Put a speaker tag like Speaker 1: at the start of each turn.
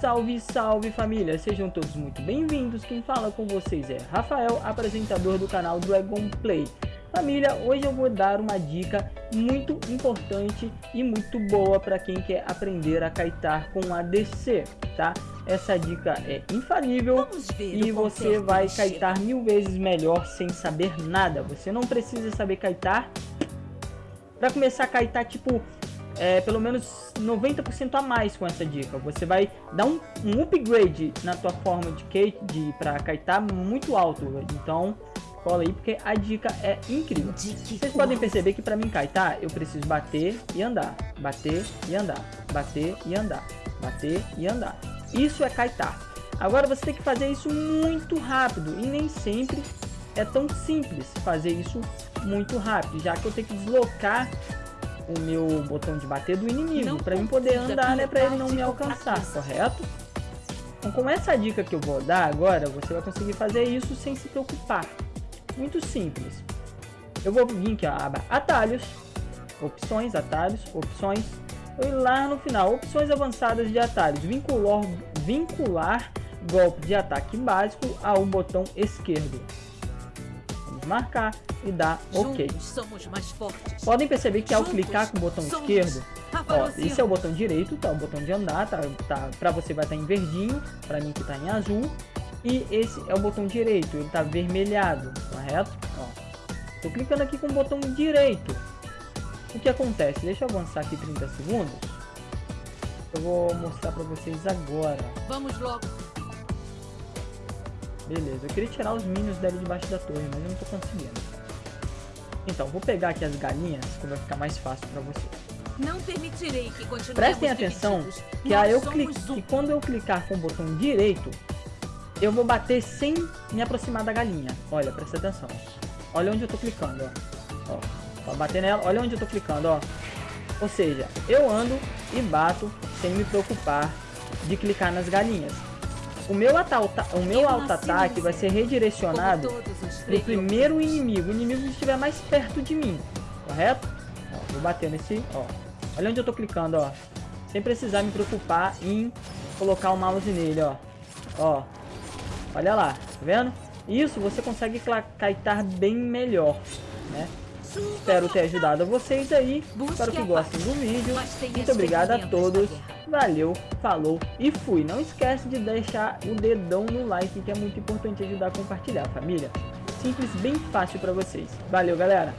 Speaker 1: Salve, salve família, sejam todos muito bem-vindos, quem fala com vocês é Rafael, apresentador do canal Dragon Play. Família, hoje eu vou dar uma dica muito importante e muito boa para quem quer aprender a kaitar com ADC, tá? Essa dica é infalível e você vai kaitar mil vezes melhor sem saber nada. Você não precisa saber kaitar. Para começar a kaitar, tipo, é, pelo menos 90% a mais com essa dica. Você vai dar um, um upgrade na tua forma de kite de, para kaitar muito alto. Então, cola aí porque a dica é incrível. Vocês podem perceber que para mim kaitar, eu preciso bater e andar. Bater e andar. Bater e andar. Bater e andar. Isso é kaitar. Agora você tem que fazer isso muito rápido e nem sempre é tão simples fazer isso muito rápido, já que eu tenho que deslocar o meu botão de bater do inimigo, para mim poder andar, né, para ele não me alcançar, correto? Então, com essa dica que eu vou dar agora, você vai conseguir fazer isso sem se preocupar. Muito simples. Eu vou vir aqui, ó, aba atalhos, opções, atalhos, opções, e lá no final, opções avançadas de atalhos, vincular, vincular golpe de ataque básico ao botão esquerdo marcar e dar OK. Podem perceber que ao clicar com o botão esquerdo, ó, esse é o botão direito, tá? O botão de andar, tá? tá para você vai estar tá em verdinho, para mim que tá em azul. E esse é o botão direito, ele tá vermelhado, correto? Ó, tô clicando aqui com o botão direito. O que acontece? Deixa eu avançar aqui 30 segundos. Eu vou mostrar para vocês agora.
Speaker 2: Vamos logo.
Speaker 1: Beleza, eu queria tirar os minions dali debaixo da torre, mas eu não tô conseguindo. Então, vou pegar aqui as galinhas, que vai ficar mais fácil pra vocês.
Speaker 2: Não permitirei que continuemos
Speaker 1: Prestem atenção que, a eu clique, que quando eu clicar com o botão direito, eu vou bater sem me aproximar da galinha. Olha, presta atenção. Olha onde eu tô clicando, ó. ó. Pra bater nela, olha onde eu tô clicando, ó. Ou seja, eu ando e bato sem me preocupar de clicar nas galinhas. O meu, o meu auto-ataque vai ser redirecionado para o primeiro inimigo, o inimigo que estiver mais perto de mim, correto? Ó, vou bater nesse, ó. Olha onde eu tô clicando, ó. Sem precisar me preocupar em colocar o mouse nele, ó. Ó. Olha lá, tá vendo? Isso você consegue kaitar bem melhor, né? Espero ter ajudado vocês aí. Espero que gostem do vídeo. Muito obrigado a todos. Valeu, falou e fui. Não esquece de deixar o dedão no like, que é muito importante ajudar a compartilhar, família. Simples, bem fácil para vocês. Valeu, galera!